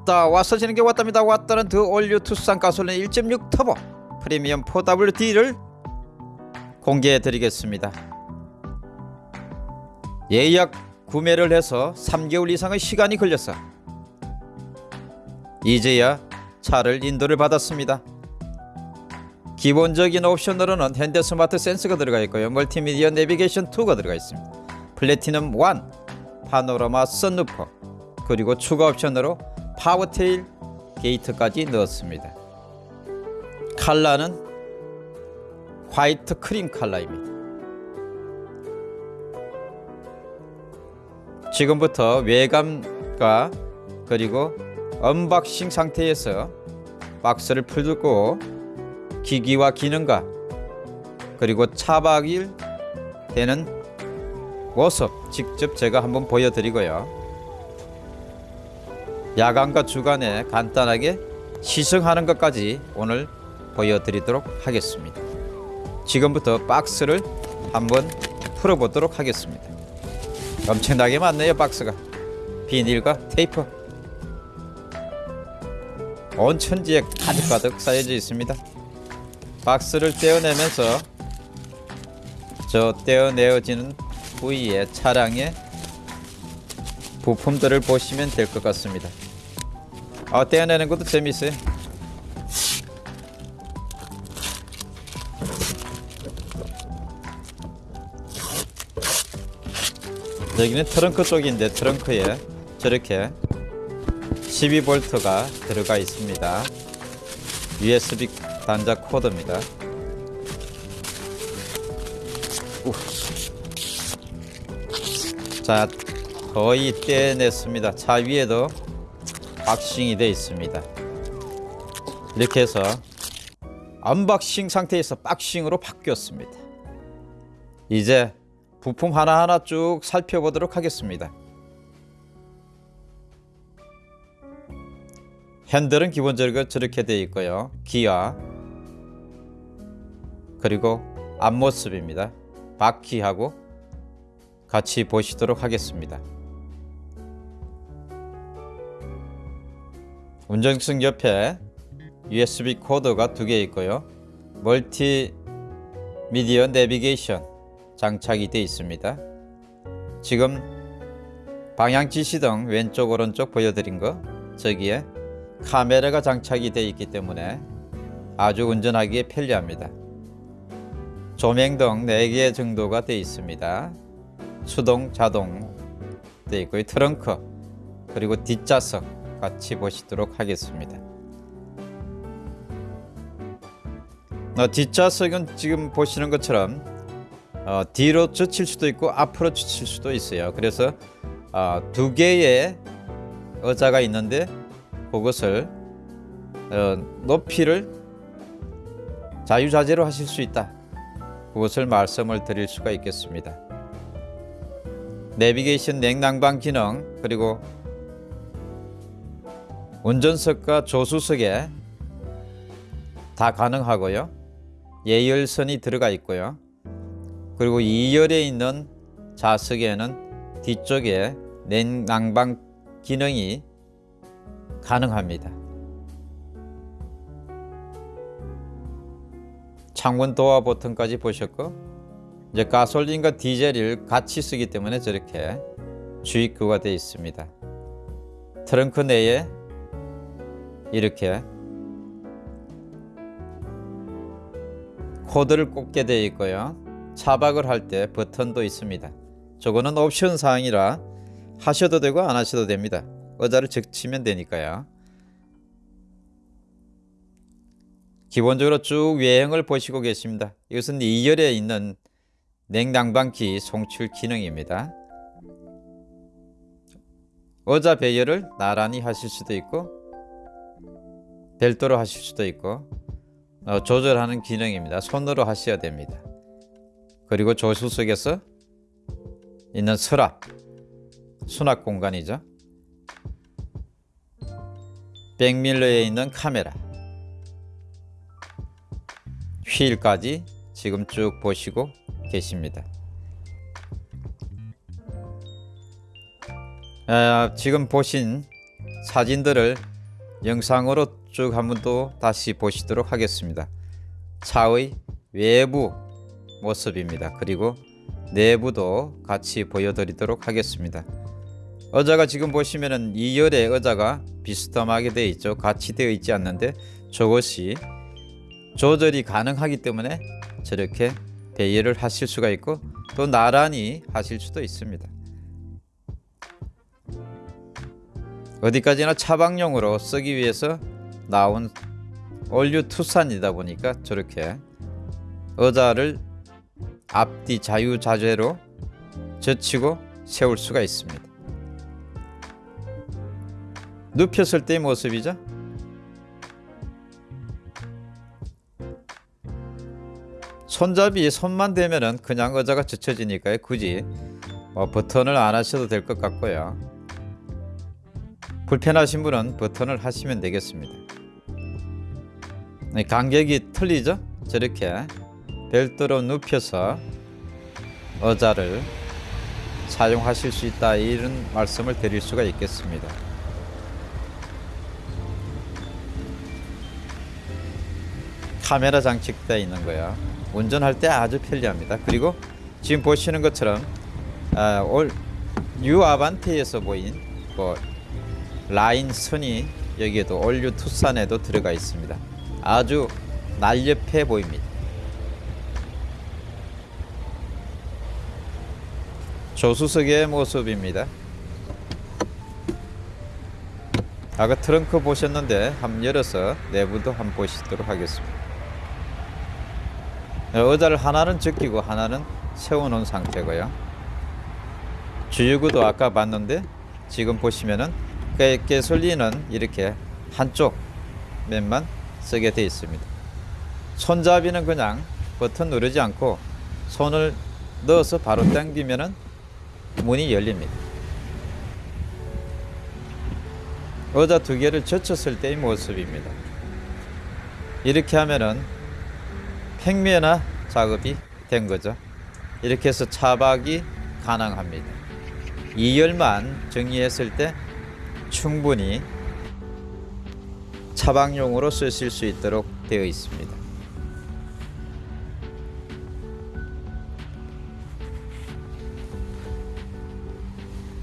왔다 와서 지는 게 왔답니다. 왔다는 The all new 투싼 가솔린 1.6 터보 프리미엄 4WD를 공개해 드리겠습니다. 예약 구매를 해서 3개월 이상의 시간이 걸려서 이제야 차를 인도를 받았습니다. 기본적인 옵션으로는 현대 스마트 센서가 들어가 있고요. 멀티미디어 내비게이션 2가 들어가 있습니다. 플래티넘 1 파노라마 선루프 그리고 추가 옵션으로 power tailgate까지 넣었습니다. 컬러는 화이트 크림 컬러입니다. 지금부터 외관과 그리고 unboxing 상태에서 박스를 풀고 기기와 기능과 그리고 차박일 되는 모습 직접 제가 한번 보여드리고요. 야간과 주간에 간단하게 시승하는 것까지 오늘 보여드리도록 하겠습니다. 지금부터 박스를 한번 풀어보도록 하겠습니다. 엄청나게 많네요 박스가 비닐과 테이프 온 천지에 가득가득 쌓여져 있습니다. 박스를 떼어내면서 저 떼어내어지는 부위의 차량의 부품들을 보시면 될 것 같습니다. 아, 떼어내는 것도 재밌어요. 여기는 트렁크 쪽인데 트렁크에 저렇게 12V가 들어가 있습니다. USB 단자 코드입니다. 우. 자, 거의 떼냈습니다. 차 위에도 boxing이 되어 있습니다. 이렇게 해서 unboxing 상태에서 boxing으로 바뀌었습니다. 이제 부품 하나하나 쭉 살펴보도록 하겠습니다. 핸들은 기본적으로 저렇게 되어 있고요. 기아 그리고 앞모습입니다. 바퀴하고 같이 보시도록 하겠습니다. 운전석 옆에 USB 코드가 두 개 있고요. 멀티 미디어 내비게이션 장착이 되어 있습니다. 지금 방향 지시등 왼쪽 오른쪽 보여드린 거 저기에 카메라가 장착이 되어 있기 때문에 아주 운전하기에 편리합니다. 조명 등 4개 정도가 되어 있습니다. 수동 자동 되어 있고요. 트렁크 그리고 뒷좌석 같이 보시도록 하겠습니다. 어, 뒷좌석은 지금 보시는 것처럼 어, 뒤로 젖힐 수도 있고 앞으로 젖힐 수도 있어요. 그래서 어, 두 개의 의자가 있는데 그것을 어, 높이를 자유자재로 하실 수 있다. 그것을 말씀을 드릴 수가 있겠습니다. 내비게이션 냉난방 기능 그리고 운전석과 조수석에 다 가능하고요. 예열선이 들어가 있고요. 그리고 2열에 있는 좌석에는 뒤쪽에 냉난방 기능이 가능합니다. 창문 도어 버튼까지 보셨고 이제 가솔린과 디젤을 같이 쓰기 때문에 저렇게 주입구가 되어 있습니다. 트렁크 내에 이렇게 코드를 꽂게 되어 있고요. 차박을 할 때 버튼도 있습니다. 저거는 옵션 사항이라 하셔도 되고 안 하셔도 됩니다. 의자를 적치면 되니까요. 기본적으로 쭉 외형을 보시고 계십니다. 이것은 2열에 있는 냉난방기 송출 기능입니다. 의자 배열을 나란히 하실 수도 있고 별도로 하실 수도 있고 어, 조절하는 기능입니다. 손으로 하셔야 됩니다. 그리고 조수석에서 있는 서랍, 수납 공간이죠. 백밀러에 있는 카메라, 휠까지 지금 쭉 보시고 계십니다. 어, 지금 보신 사진들을 영상으로 쭉 한번 또 다시 보시도록 하겠습니다. 차의 외부 모습입니다. 그리고 내부도 같이 보여드리도록 하겠습니다. 의자가 지금 보시면은 2열의 의자가 비스듬하게 되어 있죠. 같이 되어 있지 않는데 저것이 조절이 가능하기 때문에 저렇게 배열을 하실 수가 있고 또 나란히 하실 수도 있습니다. 어디까지나 차박용으로 쓰기 위해서 나온 올류 투싼이다 보니까 저렇게 의자를 앞뒤 자유자재로 젖히고 세울 수가 있습니다. 눕혔을 때의 모습이죠. 손잡이 손만 대면은 그냥 의자가 젖혀지니까요. 굳이 뭐 버튼을 안 하셔도 될 것 같고요. 불편하신 분은 버튼을 하시면 되겠습니다. 네, 간격이 틀리죠? 저렇게 별도로 눕혀서 의자를 사용하실 수 있다 이런 말씀을 드릴 수가 있겠습니다. 카메라 장착되어 있는 거야. 운전할 때 아주 편리합니다. 그리고 지금 보시는 것처럼 아, all new 아반떼에서 보인 뭐 라인 선이 여기에도 all new 투싼에도 들어가 있습니다. 아주 날렵해 보입니다. 조수석의 모습입니다. 아까 트렁크 보셨는데 한번 열어서 내부도 한번 보시도록 하겠습니다. 의자를 하나는 적히고 하나는 세워놓은 상태고요. 주유구도 아까 봤는데 지금 보시면은 깨솔리는 이렇게 한쪽 면만 쓰게 되어 있습니다. 손잡이는 그냥 버튼 누르지 않고 손을 넣어서 바로 당기면은 문이 열립니다. 의자 두 개를 젖혔을 때의 모습입니다. 이렇게 하면은 평면화 작업이 된 거죠. 이렇게 해서 차박이 가능합니다. 2열만 정리했을 때 충분히 차박용으로 쓰실 수 있도록 되어 있습니다.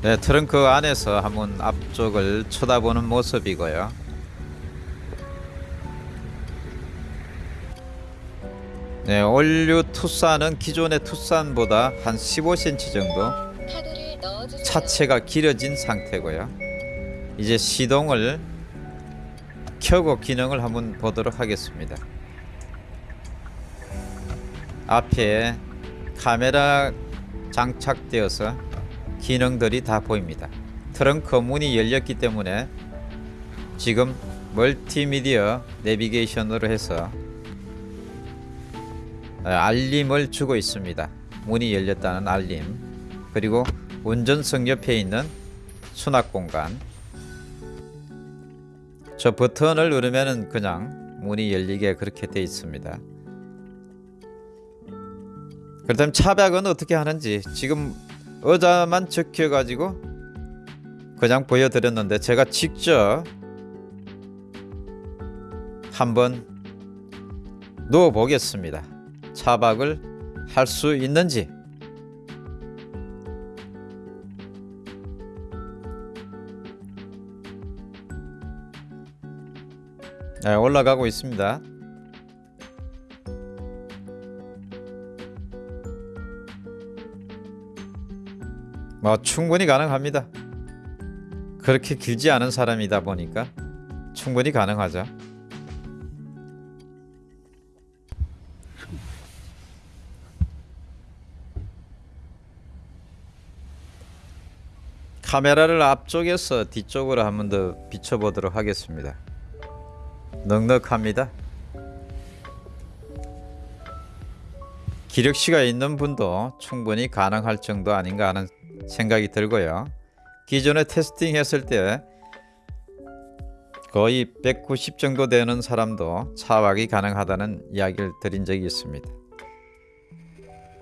네, 트렁크 안에서 한번 앞쪽을 쳐다보는 모습이고요. 네, 올류 투싼은 기존의 투싼보다 한 15cm 정도 차체가 길어진 상태고요. 이제 시동을 켜고 기능을 한번 보도록 하겠습니다. 앞에 카메라 장착되어서 기능들이 다 보입니다. 트렁크 문이 열렸기 때문에 지금 멀티미디어 내비게이션으로 해서 알림을 주고 있습니다. 문이 열렸다는 알림. 그리고 운전석 옆에 있는 수납 공간. 저 버튼을 누르면 그냥 문이 열리게 그렇게 되어 있습니다. 그렇다면 차박은 어떻게 하는지 지금 의자만 적혀 가지고 그냥 보여드렸는데 제가 직접 한번 누워 보겠습니다. 차박을 할 수 있는지 네, 올라가고 있습니다. 뭐 충분히 가능합니다. 그렇게 길지 않은 사람이다 보니까 충분히 가능하죠. 카메라를 앞쪽에서 뒤쪽으로 한 번 더 비춰보도록 하겠습니다. 넉넉합니다. 기력시가 있는 분도 충분히 가능할 정도 아닌가 하는 생각이 들고요. 기존에 테스팅 했을 때 거의 190 정도 되는 사람도 차박이 가능하다는 이야기를 드린 적이 있습니다.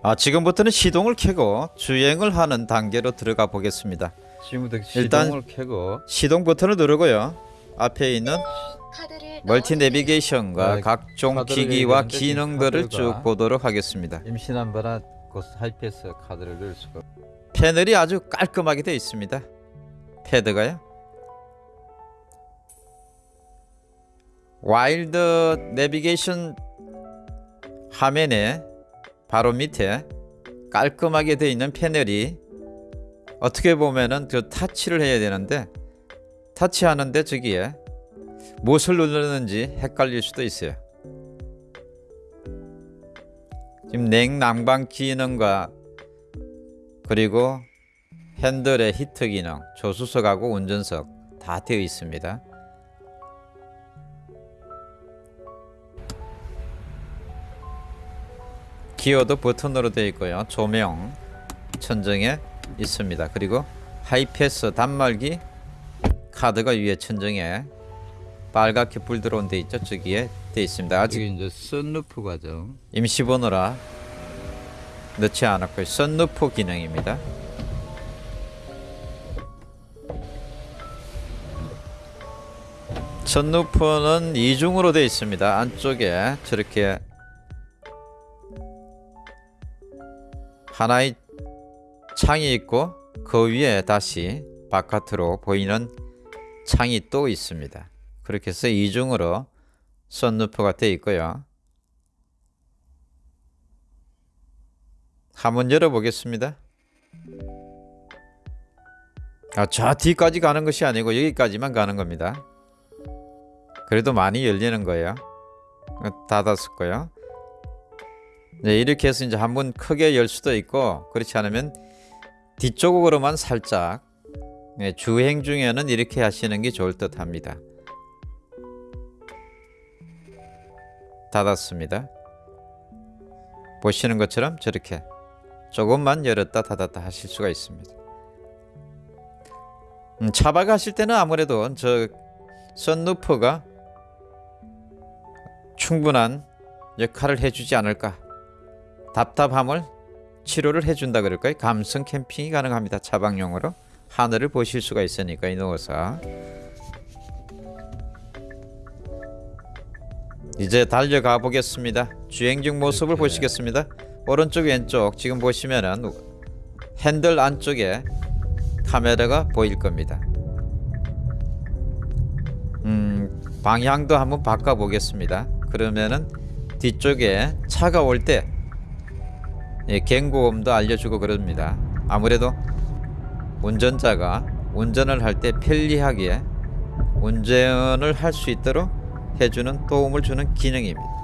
아 지금부터는 시동을 켜고 주행을 하는 단계로 들어가 보겠습니다. 지금부터 일단- 시동을 켜고 시동 버튼을 누르고요. 앞에 있는 카드를 멀티. 내비게이션과 네, 각종 기기와 기능들을 그쭉 보도록 하겠습니다. 임신한 그 하이패스 카드를 넣을 수가 패널이 아주 깔끔하게 되어 있습니다. 패드가요. 와이드 내비게이션 화면에 바로 밑에 깔끔하게 되어 있는 패널이 어떻게 보면은 그 타치를 해야 되는데 타치하는데 저기에 무엇을 누르는지 헷갈릴 수도 있어요. 지금 냉난방 기능과 그리고 핸들의 히트 기능, 조수석하고 운전석 다 되어 있습니다. 기어도 버튼으로 되어 있고요. 조명 천정에 있습니다. 그리고 하이패스 단말기 카드가 위에 천정에 빨갛게 불 들어온 데 있죠. 저기에 되어 있습니다. 아직 이제 썬루프 과정 임시 번호라 넣지 않았고 썬루프 기능입니다. 썬루프는 이중으로 되어 있습니다. 안쪽에 저렇게 하나의 창이 있고 그 위에 다시 바깥으로 보이는 창이 또 있습니다. 그렇게 해서 이중으로 썬루프가 되어 있고요. 한번 열어보겠습니다. 아, 저 뒤까지 가는 것이 아니고 여기까지만 가는 겁니다. 그래도 많이 열리는 거예요. 어, 닫았을 네, 이렇게 해서 이제 한번 크게 열 수도 있고 그렇지 않으면 뒤쪽으로만 살짝 네, 주행 중에는 이렇게 하시는 게 좋을 듯 합니다. 닫았습니다. 보시는 것처럼 저렇게 조금만 열었다 닫았다 하실 수가 있습니다. 음, 차박 하실 때는 아무래도 저 선루프가 충분한 역할을 해주지 않을까. 답답함을 치료를 해준다 그럴까요? 감성 캠핑이 가능합니다. 차박용으로 하늘을 보실 수가 있으니까 이 누워 이제 달려가 보겠습니다. 주행 중 모습을. 보시겠습니다. 오른쪽 왼쪽 지금 보시면은 핸들 안쪽에 카메라가 보일 겁니다. 음, 방향도 한번 바꿔 보겠습니다. 그러면은 뒤쪽에 차가 올때 예, 경고음도 알려주고 그럽니다. 아무래도 운전자가 운전을 할 때 편리하게 운전을 할 수 있도록 해주는 도움을 주는 기능입니다.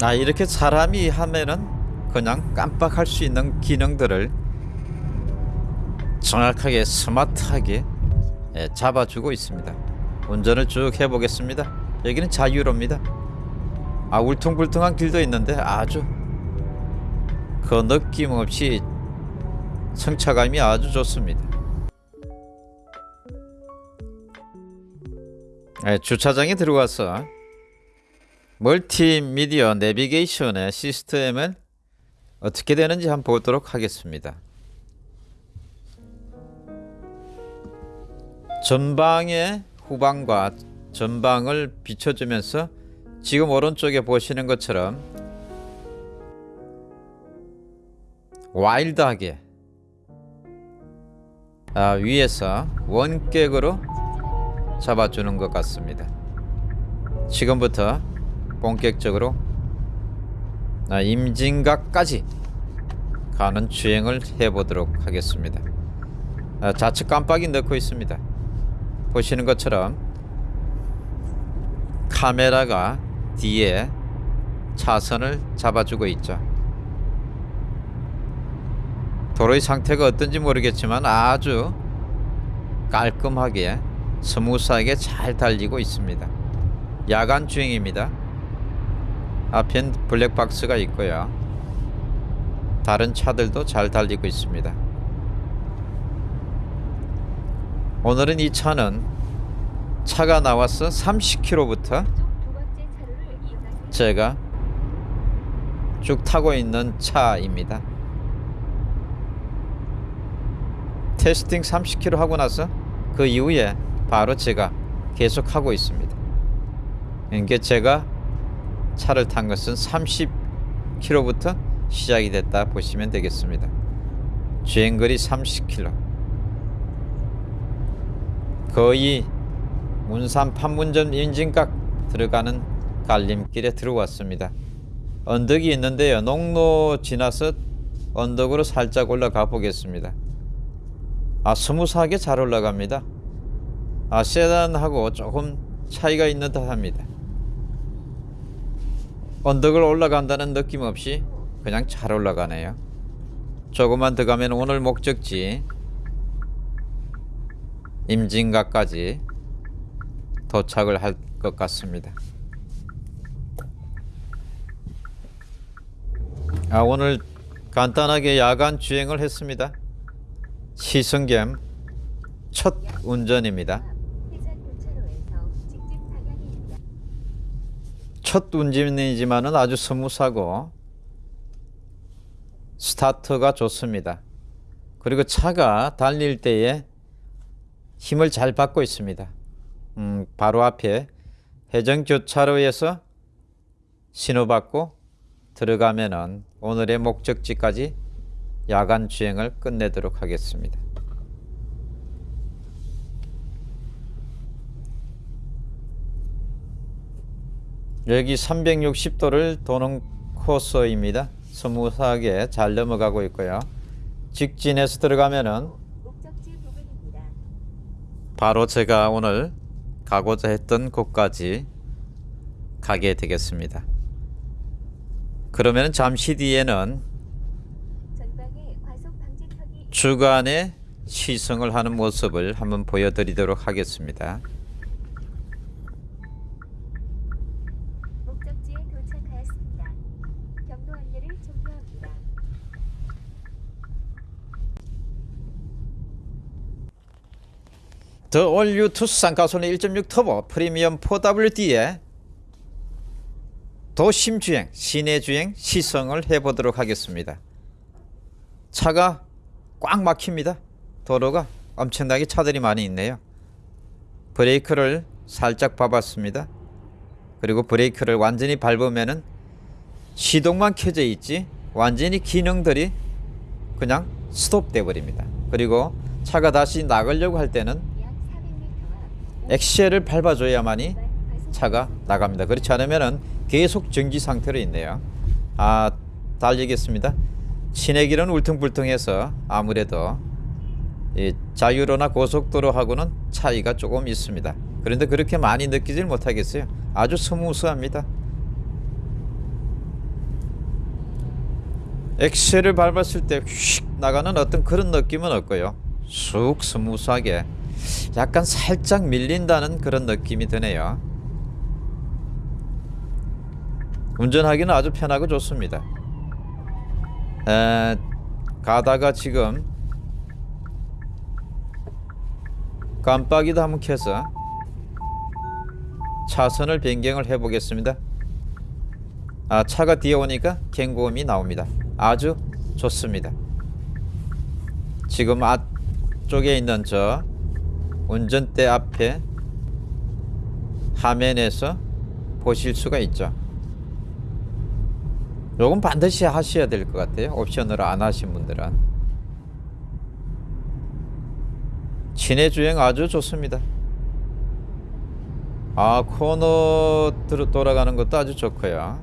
아 이렇게 사람이 하면은 그냥 깜빡할 수 있는 기능들을 정확하게 스마트하게 예, 잡아주고 있습니다. 운전을 쭉 해보겠습니다. 여기는 자유로입니다. 아 울퉁불퉁한 길도 있는데 아주 그 느낌 없이 성차감이 아주 좋습니다. 예, 주차장에 들어와서 멀티미디어 내비게이션의 시스템은 어떻게 되는지 한번 보도록 하겠습니다. 전방의 후방과 전방을 비춰주면서 지금 오른쪽에 보시는 것처럼 와일드하게 아, 위에서 원격으로 잡아주는 것 같습니다. 지금부터 본격적으로 아, 임진각까지 가는 주행을 해보도록 하겠습니다. 아, 좌측 깜빡이 넣고 있습니다. 보시는 것처럼 카메라가 뒤에 차선을 잡아주고 있죠. 도로의 상태가 어떤지 모르겠지만 아주 깔끔하게 smooth하게 잘 달리고 있습니다. 야간 주행입니다. 앞엔 블랙박스가 있고요. 다른 차들도 잘 달리고 있습니다. 오늘은 이 차는 차가 나와서 30km부터 두 번째 차로를 이용하세요. 제가 쭉 타고 있는 차입니다. 테스팅 30km 하고 나서 그 이후에 바로 제가 계속 하고 있습니다. 이게 제가 차를 탄 것은 30km부터 시작이 됐다 보시면 되겠습니다. 주행거리 30km. 거의 문산 판문점 임진각 들어가는 갈림길에 들어왔습니다. 언덕이 있는데요. 농로 지나서 언덕으로 살짝 올라가 보겠습니다. 아, smooth하게 잘 올라갑니다. 아, 세단하고 조금 차이가 있는 듯 합니다. 언덕을 올라간다는 느낌 없이 그냥 잘 올라가네요. 조금만 더 가면 오늘 목적지 임진각까지 도착을 할 것 같습니다. 아, 오늘 간단하게 야간 주행을 했습니다. 시승겸 첫 운전입니다. 첫 운전이지만은 아주 smooth하고 스타트가 좋습니다. 그리고 차가 달릴 때에 힘을 잘 받고 있습니다. 음, 바로 앞에 해전 교차로에서 신호받고 들어가면은 오늘의 목적지까지 야간 주행을 끝내도록 하겠습니다. 여기 360도를 도는 코스입니다. smooth하게 잘 넘어가고 있고요. 직진해서 들어가면은. 바로 제가 오늘 가고자 했던 곳까지 가게 되겠습니다. 그러면 잠시 뒤에는 전방에 과속 방지턱이 주간에 시승을 하는 모습을 한번 보여드리도록 하겠습니다. 더 올류 투싼 가솔린 1.6 터보 프리미엄 4WD에 도심 주행, 시내 주행 시승을 해보도록 하겠습니다. 차가 꽉 막힙니다. 도로가 엄청나게 차들이 많이 있네요. 브레이크를 살짝 밟았습니다. 그리고 브레이크를 완전히 밟으면은 시동만 켜져 있지 완전히 기능들이 그냥 스톱돼 버립니다. 그리고 차가 다시 나가려고 할 때는 약 400m 앞 엑셀을 밟아줘야만이 차가 나갑니다. 그렇지 않으면은 계속 정지 상태로 있네요. 아 달리겠습니다. 시내길은 울퉁불퉁해서 아무래도 이 자유로나 고속도로하고는 차이가 조금 있습니다. 그런데 그렇게 많이 느끼질 못하겠어요. 아주 smooth합니다. 엑셀을 밟았을 때 휙 나가는 어떤 그런 느낌은 없고요. 쑥 smooth하게 약간 살짝 밀린다는 그런 느낌이 드네요. 운전하기는 아주 편하고 좋습니다. 에, 가다가 지금 깜빡이도 한번 켜서 차선을 변경을 해보겠습니다. 아 차가 뒤에 오니까 경고음이 나옵니다. 아주 좋습니다. 지금 앞쪽에 있는 저 운전대 앞에 화면에서 보실 수가 있죠. 요건 반드시 하셔야 될 것 같아요. 옵션으로 안 하신 분들은. 친해 주행 아주 좋습니다. 아 코너 들어 돌아가는 것도 아주 좋고요.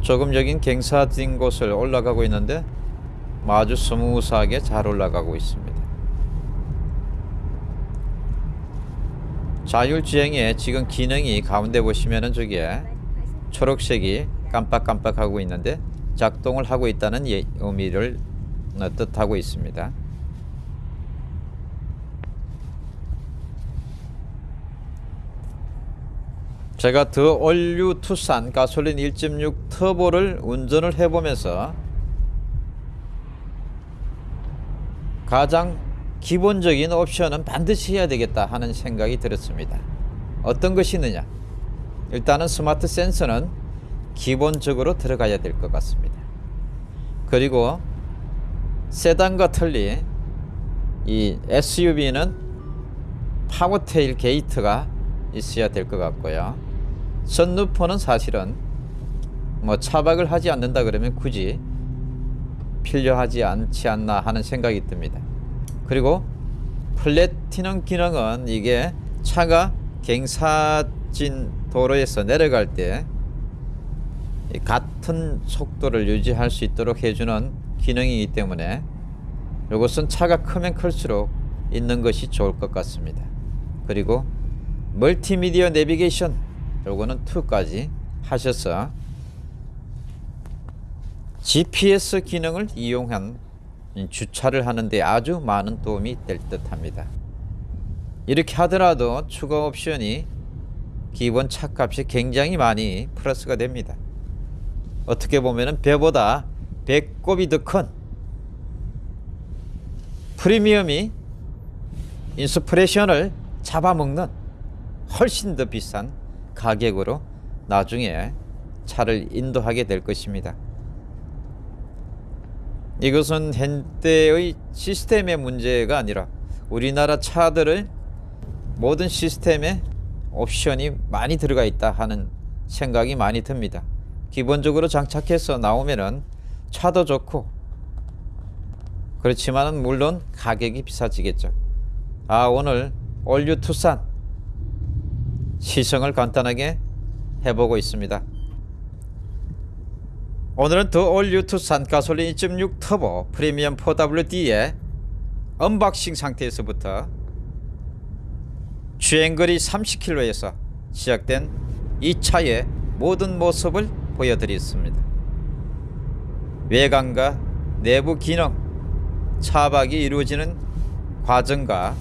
조금 여긴 경사진 곳을 올라가고 있는데 아주 smooth하게 잘 올라가고 있습니다. 자율주행에 지금 기능이 가운데 보시면은 저기에 초록색이 깜빡깜빡하고 있는데 작동을 하고 있다는 예- 의미를 어, 뜻하고 있습니다. 제가 The all new 투싼 가솔린 1.6 터보를 운전을 해보면서 가장 기본적인 옵션은 반드시 해야 되겠다 하는 생각이 들었습니다. 어떤 것이 있느냐? 일단은 스마트 센서는 기본적으로 들어가야 될 것 같습니다. 그리고 세단과 틀리 이 SUV는 power tailgate가 있어야 될 것 같고요. 선루프는 사실은 뭐 차박을 하지 않는다 그러면 굳이 필요하지 않지 않나 하는 생각이 듭니다. 그리고 플래티넘 기능은 이게 차가 경사진 도로에서 내려갈 때이 같은 속도를 유지할 수 있도록 해주는 기능이기 때문에 이것은 차가 크면 클수록 있는 것이 좋을 것 같습니다. 그리고 멀티미디어 내비게이션 요거는 2까지 하셔서 GPS 기능을 이용한 주차를 하는데 아주 많은 도움이 될 듯 합니다. 이렇게 하더라도 추가 옵션이 기본 차값이 굉장히 많이 플러스가 됩니다. 어떻게 보면은 배보다 배꼽이 더 큰 프리미엄이 인스프레션을 잡아먹는 훨씬 더 비싼 가격으로 나중에 차를 인도하게 될 것입니다. 이것은 현대의 시스템의 문제가 아니라 우리나라 차들을 모든 시스템에 옵션이 많이 들어가 있다 하는 생각이 많이 듭니다. 기본적으로 장착해서 나오면은 차도 좋고 그렇지만은 물론 가격이 비싸지겠죠. 아 오늘 all new 투싼 시승을 간단하게 해보고 있습니다. 오늘은 더 올류 투싼 가솔린 2.6 터보 프리미엄 4WD의 unboxing 상태에서부터 주행거리 30km에서 시작된 이 차의 모든 모습을 보여드렸습니다. 외관과 내부 기능, 차박이 이루어지는 과정과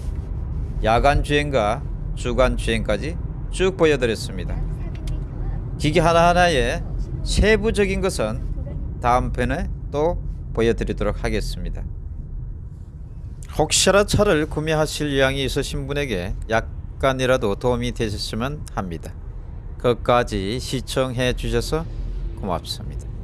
야간 주행과 주간 주행까지 쭉 보여드렸습니다. 400m 기기 하나하나의 세부적인 것은 다음 편에 또 보여드리도록 하겠습니다. 혹시라도 차를 구매하실 의향이 있으신 분에게 약간이라도 도움이 되셨으면 합니다. 끝까지 시청해 주셔서 고맙습니다.